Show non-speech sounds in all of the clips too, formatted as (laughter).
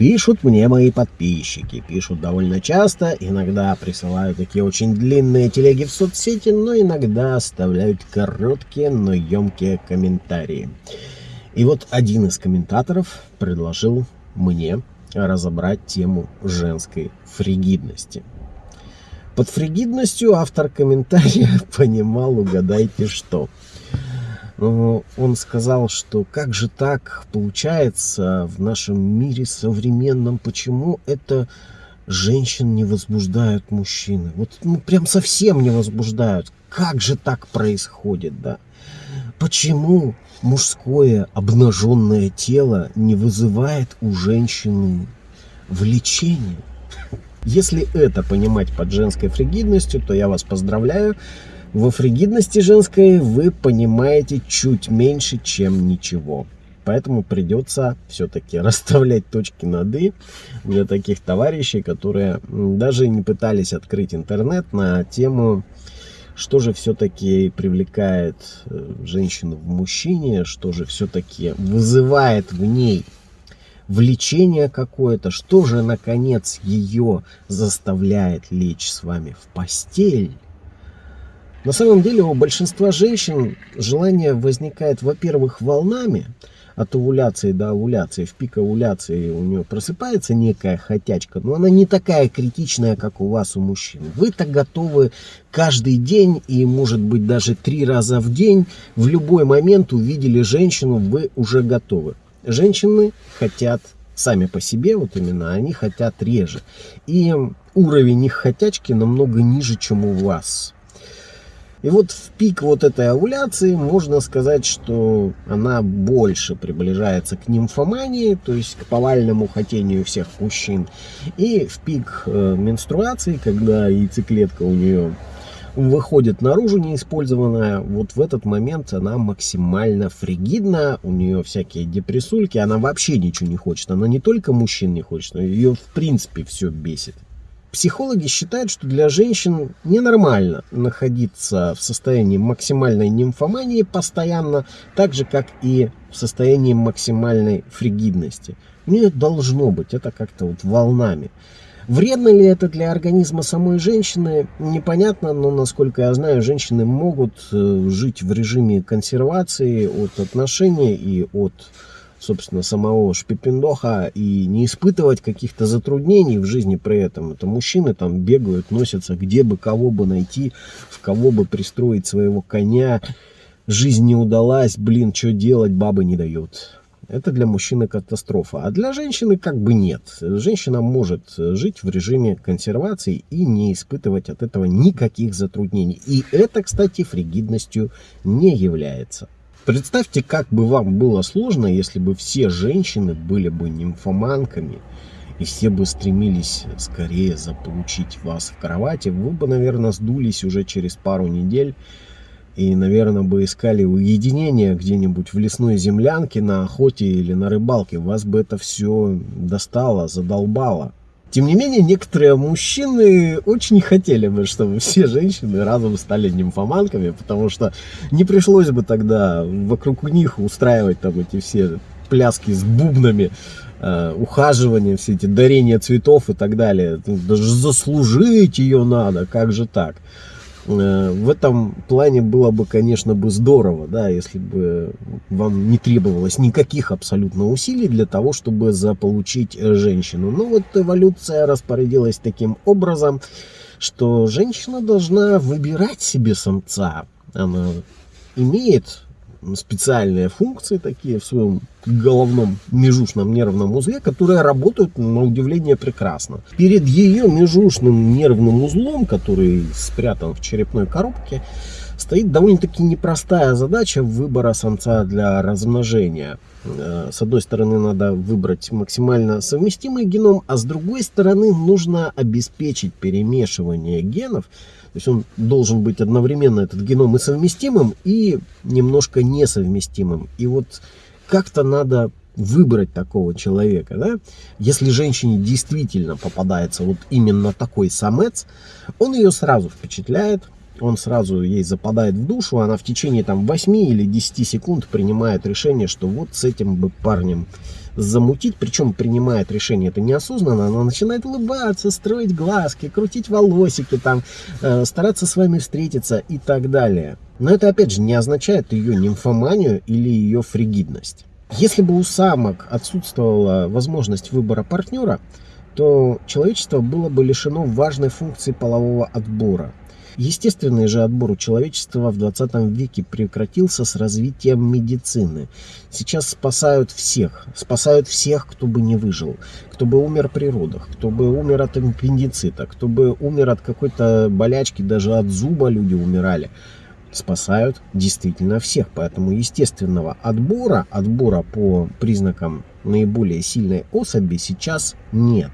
Пишут мне мои подписчики, пишут довольно часто, иногда присылают такие очень длинные телеги в соцсети, но иногда оставляют короткие, но емкие комментарии. И вот один из комментаторов предложил мне разобрать тему женской фригидности. Под фригидностью автор комментария (laughs) понимал, угадайте что – он сказал, что как же так получается в нашем мире современном, почему это женщин не возбуждают мужчины? Вот ну, прям совсем не возбуждают. Как же так происходит, да? Почему мужское обнаженное тело не вызывает у женщины влечения? (laughs) Если это понимать под женской фригидностью, то я вас поздравляю. Во фригидности женской вы понимаете чуть меньше, чем ничего. Поэтому придется все-таки (laughs) расставлять точки над «и» для таких товарищей, которые даже не пытались открыть интернет на тему, что же все-таки привлекает э, женщину в мужчине, что же все-таки вызывает в ней влечение какое-то, что же, наконец, ее заставляет лечь с вами в постель. На самом деле у большинства женщин желание возникает, во-первых, волнами, от овуляции до овуляции, в пик овуляции у нее просыпается некая хотячка, но она не такая критичная, как у вас, у мужчин. Вы-то готовы каждый день и, может быть, даже три раза в день, в любой момент увидели женщину, вы уже готовы. Женщины хотят сами по себе, вот именно, они хотят реже. И уровень их хотячки намного ниже, чем у вас. И вот в пик вот этой овуляции можно сказать, что она больше приближается к нимфомании, то есть к повальному хотению всех мужчин. И в пик э, менструации, когда яйцеклетка у нее выходит наружу неиспользованная, вот в этот момент она максимально фригидна, у нее всякие депрессульки, она вообще ничего не хочет. Она не только мужчин не хочет, но ее в принципе все бесит. Психологи считают, что для женщин ненормально находиться в состоянии максимальной нимфомании постоянно, так же, как и в состоянии максимальной фригидности. У нее должно быть, это как-то вот волнами. Вредно ли это для организма самой женщины, непонятно, но, насколько я знаю, женщины могут э, жить в режиме консервации от отношений и от собственно, самого Шпипендоха и не испытывать каких-то затруднений в жизни при этом. Это мужчины там бегают, носятся, где бы кого бы найти, в кого бы пристроить своего коня. Жизнь не удалась, блин, что делать, бабы не дают. Это для мужчины катастрофа. А для женщины как бы нет. Женщина может жить в режиме консервации и не испытывать от этого никаких затруднений. И это, кстати, фригидностью не является. Представьте, как бы вам было сложно, если бы все женщины были бы нимфоманками, и все бы стремились скорее заполучить вас в кровати, вы бы, наверное, сдулись уже через пару недель, и, наверное, бы искали уединение где-нибудь в лесной землянке на охоте или на рыбалке. Вас бы это все достало, задолбало. Тем не менее, некоторые мужчины очень хотели бы, чтобы все женщины разом стали нимфоманками, потому что не пришлось бы тогда вокруг них устраивать там эти все пляски с бубнами, э, ухаживания, все эти дарения цветов и так далее. Даже заслужить ее надо, как же так? Э, в этом плане было бы, конечно, бы здорово, да, если бы вам не требовалось никаких абсолютно усилий для того, чтобы заполучить женщину. Но вот эволюция распорядилась таким образом, что женщина должна выбирать себе самца. Она имеет специальные функции такие в своем головном межушном нервном узле, которые работают на удивление прекрасно. Перед ее межушным нервным узлом, который спрятан в черепной коробке, стоит довольно-таки непростая задача выбора самца для размножения. Э, с одной стороны, надо выбрать максимально совместимый геном, а с другой стороны, нужно обеспечить перемешивание генов, то есть он должен быть одновременно, этот геном, и совместимым, и немножко несовместимым. И вот как-то надо выбрать такого человека, да? Если женщине действительно попадается вот именно такой самец, он ее сразу впечатляет, он сразу ей западает в душу, она в течение там 8 или 10 секунд принимает решение, что вот с этим бы парнем замутить, причем принимает решение это неосознанно, она начинает улыбаться, строить глазки, крутить волосики, там, э, стараться с вами встретиться и так далее. Но это опять же не означает ее нимфоманию или ее фригидность. Если бы у самок отсутствовала возможность выбора партнера, то человечество было бы лишено важной функции полового отбора. Естественный же отбор у человечества в 20 веке прекратился с развитием медицины. Сейчас спасают всех. Спасают всех, кто бы не выжил. Кто бы умер при родах, кто бы умер от аппендицита, кто бы умер от какой-то болячки, даже от зуба люди умирали спасают действительно всех. Поэтому естественного отбора, отбора по признакам наиболее сильной особи сейчас нет.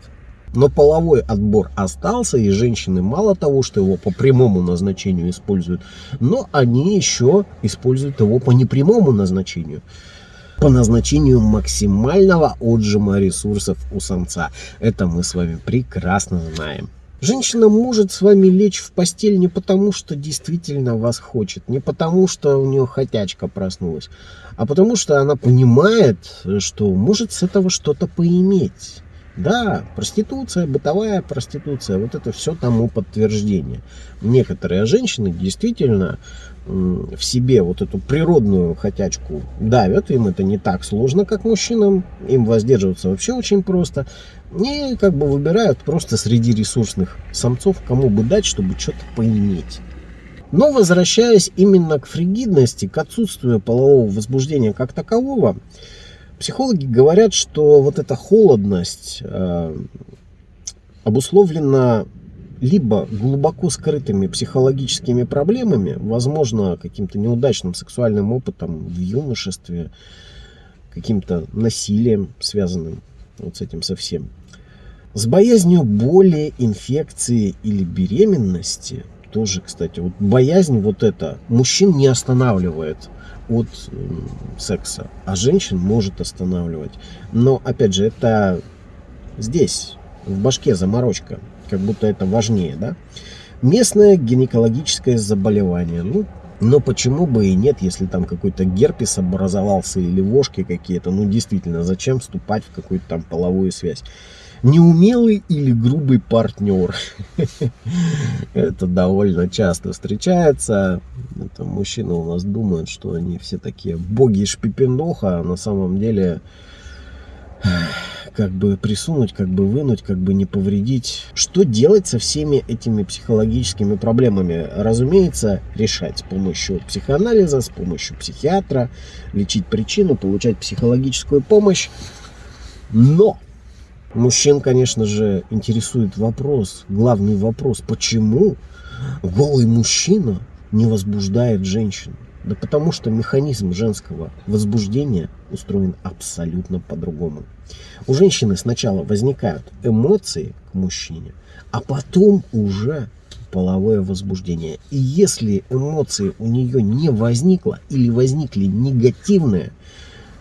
Но половой отбор остался, и женщины мало того, что его по прямому назначению используют, но они еще используют его по непрямому назначению. По назначению максимального отжима ресурсов у самца. Это мы с вами прекрасно знаем. Женщина может с вами лечь в постель не потому, что действительно вас хочет, не потому, что у нее хотячка проснулась, а потому, что она понимает, что может с этого что-то поиметь. Да, проституция, бытовая проституция, вот это все тому подтверждение. Некоторые женщины действительно в себе вот эту природную хотячку давят, им это не так сложно, как мужчинам, им воздерживаться вообще очень просто. И как бы выбирают просто среди ресурсных самцов, кому бы дать, чтобы что-то поиметь. Но возвращаясь именно к фригидности, к отсутствию полового возбуждения как такового, Психологи говорят, что вот эта холодность э, обусловлена либо глубоко скрытыми психологическими проблемами, возможно, каким-то неудачным сексуальным опытом в юношестве, каким-то насилием, связанным вот с этим совсем, с боязнью боли, инфекции или беременности, тоже, кстати, вот боязнь вот эта мужчин не останавливает от секса, а женщин может останавливать. Но, опять же, это здесь, в башке заморочка, как будто это важнее, да? Местное гинекологическое заболевание. Ну, но почему бы и нет, если там какой-то герпес образовался или вошки какие-то. Ну, действительно, зачем вступать в какую-то там половую связь? Неумелый или грубый партнер. Это довольно часто встречается. Это мужчины у нас думают, что они все такие боги шпипендоха, а на самом деле как бы присунуть, как бы вынуть, как бы не повредить. Что делать со всеми этими психологическими проблемами? Разумеется, решать с помощью психоанализа, с помощью психиатра, лечить причину, получать психологическую помощь. Но Мужчин, конечно же, интересует вопрос, главный вопрос, почему голый мужчина не возбуждает женщину? Да потому что механизм женского возбуждения устроен абсолютно по-другому. У женщины сначала возникают эмоции к мужчине, а потом уже половое возбуждение. И если эмоции у нее не возникло или возникли негативные,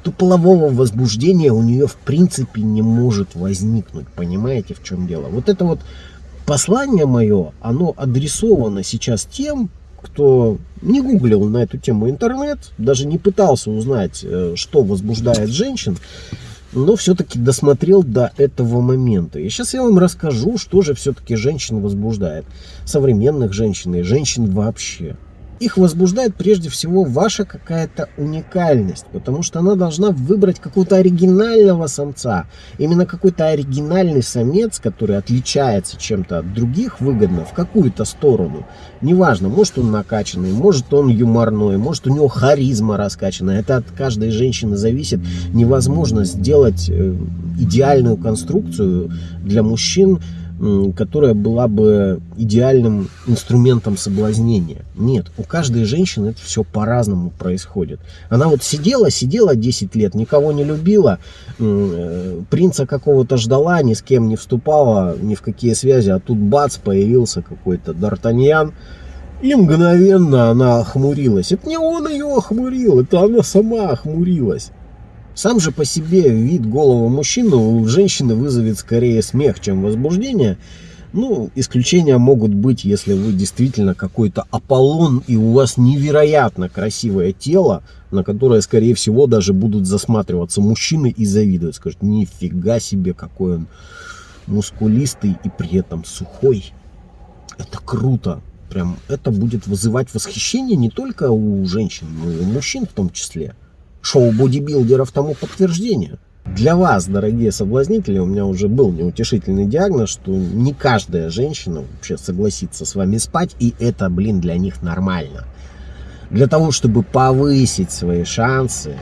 то полового возбуждения у нее в принципе не может возникнуть. Понимаете, в чем дело? Вот это вот послание мое, оно адресовано сейчас тем, кто не гуглил на эту тему интернет, даже не пытался узнать, э, что возбуждает женщин, но все-таки досмотрел до этого момента. И сейчас я вам расскажу, что же все-таки женщин возбуждает. Современных женщин и женщин вообще их возбуждает прежде всего ваша какая-то уникальность, потому что она должна выбрать какого-то оригинального самца. Именно какой-то оригинальный самец, который отличается чем-то от других выгодно в какую-то сторону. Неважно, может он накачанный, может он юморной, может у него харизма раскачанная. Это от каждой женщины зависит. Невозможно сделать э, идеальную конструкцию для мужчин, которая была бы идеальным инструментом соблазнения. Нет, у каждой женщины это все по-разному происходит. Она вот сидела, сидела 10 лет, никого не любила, э, принца какого-то ждала, ни с кем не вступала, ни в какие связи, а тут бац, появился какой-то Д'Артаньян, и мгновенно она охмурилась. Это не он ее охмурил, это она сама охмурилась. Сам же по себе вид голого мужчины у женщины вызовет скорее смех, чем возбуждение. Ну, исключения могут быть, если вы действительно какой-то Аполлон, и у вас невероятно красивое тело, на которое, скорее всего, даже будут засматриваться мужчины и завидовать. Скажут, нифига себе, какой он мускулистый и при этом сухой. Это круто. Прям это будет вызывать восхищение не только у женщин, но и у мужчин в том числе. Шоу бодибилдеров тому подтверждение. Для вас, дорогие соблазнители, у меня уже был неутешительный диагноз, что не каждая женщина вообще согласится с вами спать, и это, блин, для них нормально. Для того, чтобы повысить свои шансы,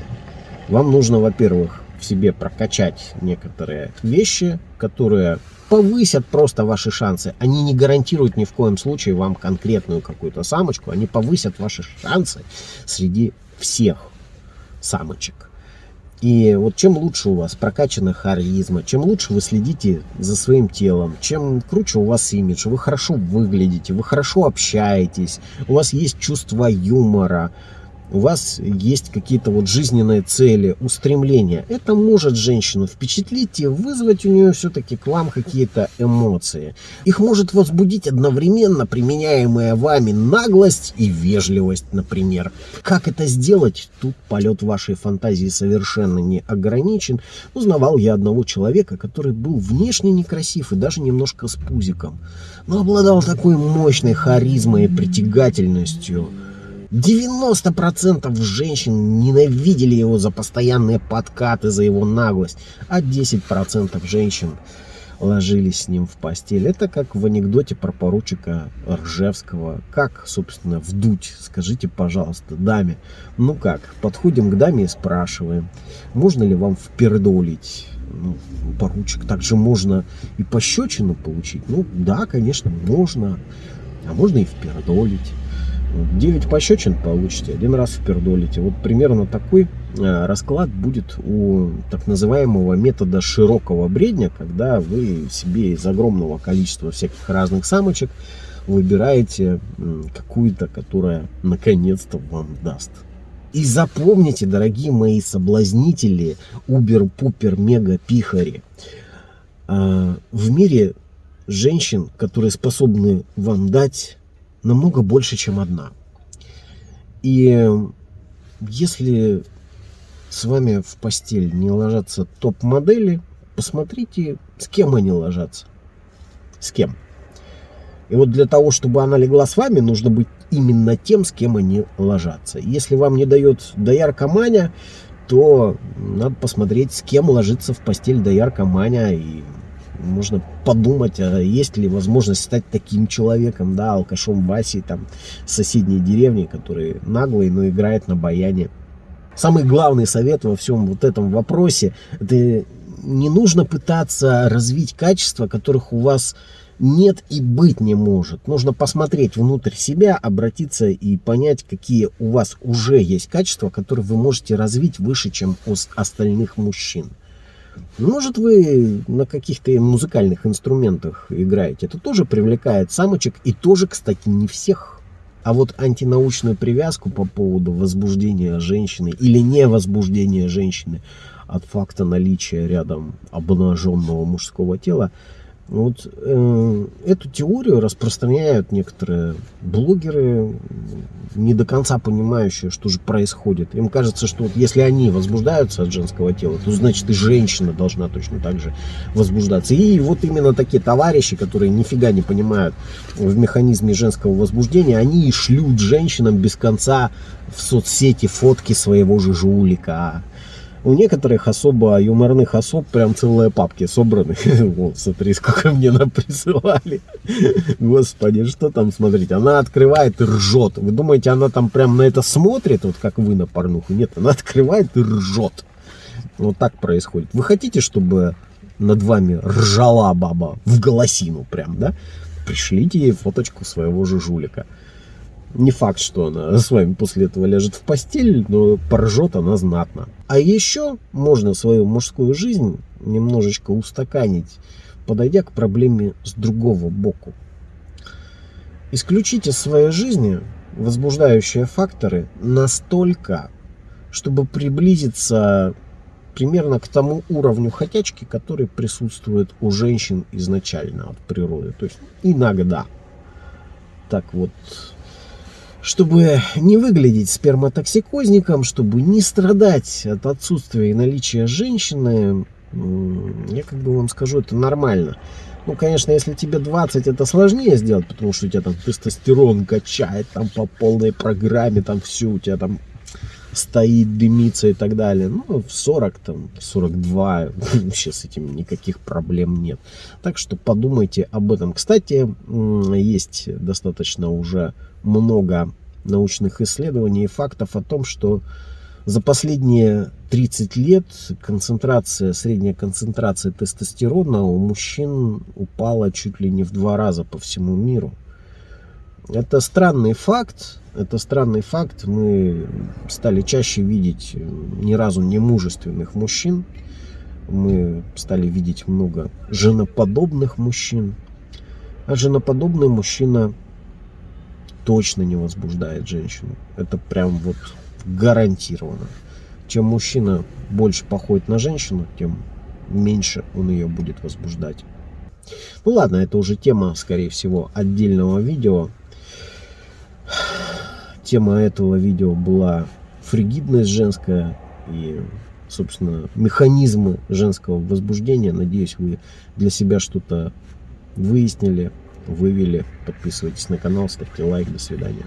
вам нужно, во-первых, в себе прокачать некоторые вещи, которые повысят просто ваши шансы. Они не гарантируют ни в коем случае вам конкретную какую-то самочку, они повысят ваши шансы среди всех самочек. И вот чем лучше у вас прокачана харизма, чем лучше вы следите за своим телом, чем круче у вас имидж, вы хорошо выглядите, вы хорошо общаетесь, у вас есть чувство юмора, у вас есть какие-то вот жизненные цели, устремления. Это может женщину впечатлить и вызвать у нее все-таки к вам какие-то эмоции. Их может возбудить одновременно применяемая вами наглость и вежливость, например. Как это сделать? Тут полет вашей фантазии совершенно не ограничен. Узнавал я одного человека, который был внешне некрасив и даже немножко с пузиком, но обладал такой мощной харизмой и притягательностью, 90% женщин ненавидели его за постоянные подкаты, за его наглость, а 10% женщин ложились с ним в постель. Это как в анекдоте про поручика Ржевского. Как, собственно, вдуть? Скажите, пожалуйста, даме. Ну как, подходим к даме и спрашиваем, можно ли вам впердолить? Ну, поручик, также можно и пощечину получить. Ну да, конечно, можно. А можно и впердолить. 9 пощечин получите, один раз впердолите. Вот примерно такой э, расклад будет у так называемого метода широкого бредня, когда вы себе из огромного количества всяких разных самочек выбираете какую-то, которая наконец-то вам даст. И запомните, дорогие мои соблазнители, убер-пупер-мега-пихари, э, в мире женщин, которые способны вам дать намного больше, чем одна. И если с вами в постель не ложатся топ-модели, посмотрите, с кем они ложатся. С кем. И вот для того, чтобы она легла с вами, нужно быть именно тем, с кем они ложатся. Если вам не дает доярка Маня, то надо посмотреть, с кем ложится в постель доярка Маня и можно подумать, а есть ли возможность стать таким человеком, да, алкашом Васей, там, соседней деревни, который наглый, но играет на баяне. Самый главный совет во всем вот этом вопросе, это не нужно пытаться развить качества, которых у вас нет и быть не может. Нужно посмотреть внутрь себя, обратиться и понять, какие у вас уже есть качества, которые вы можете развить выше, чем у остальных мужчин. Может, вы на каких-то музыкальных инструментах играете. Это тоже привлекает самочек. И тоже, кстати, не всех. А вот антинаучную привязку по поводу возбуждения женщины или невозбуждения женщины от факта наличия рядом обнаженного мужского тела – вот э, эту теорию распространяют некоторые блогеры, не до конца понимающие, что же происходит. Им кажется, что вот если они возбуждаются от женского тела, то значит и женщина должна точно так же возбуждаться. И вот именно такие товарищи, которые нифига не понимают в механизме женского возбуждения, они и шлют женщинам без конца в соцсети фотки своего же жулика у некоторых особо юморных особ прям целые папки собраны. (laughs) Вот, смотри, сколько мне нам присылали. (laughs) Господи, что там смотреть? Она открывает и ржет. Вы думаете, она там прям на это смотрит, вот как вы на порнуху? Нет, она (laughs) открывает и ржет. Вот так происходит. Вы хотите, чтобы над вами ржала баба в голосину прям, да? Пришлите ей фоточку своего же жулика. Не факт, что она с вами после этого ляжет в постель, но поржет она знатно. А еще можно свою мужскую жизнь немножечко устаканить, подойдя к проблеме с другого боку. Исключите из своей жизни возбуждающие факторы настолько, чтобы приблизиться примерно к тому уровню хотячки, который присутствует у женщин изначально от природы. То есть иногда. Так вот, чтобы не выглядеть сперматоксикозником, чтобы не страдать от отсутствия и наличия женщины, я как бы вам скажу, это нормально. Ну, конечно, если тебе 20, это сложнее сделать, потому что у тебя там тестостерон качает там по полной программе, там все у тебя там стоит, дымится и так далее. Ну, в 40, там, 42, (laughs) вообще с этим никаких проблем нет. Так что подумайте об этом. Кстати, есть достаточно уже много научных исследований и фактов о том, что за последние 30 лет концентрация, средняя концентрация тестостерона у мужчин упала чуть ли не в два раза по всему миру. Это странный факт, это странный факт. Мы стали чаще видеть ни разу не мужественных мужчин. Мы стали видеть много женоподобных мужчин. А женоподобный мужчина точно не возбуждает женщину. Это прям вот гарантированно. Чем мужчина больше походит на женщину, тем меньше он ее будет возбуждать. Ну ладно, это уже тема, скорее всего, отдельного видео. Тема этого видео была фригидность женская и, собственно, механизмы женского возбуждения. Надеюсь, вы для себя что-то выяснили, вывели. Подписывайтесь на канал, ставьте лайк. До свидания.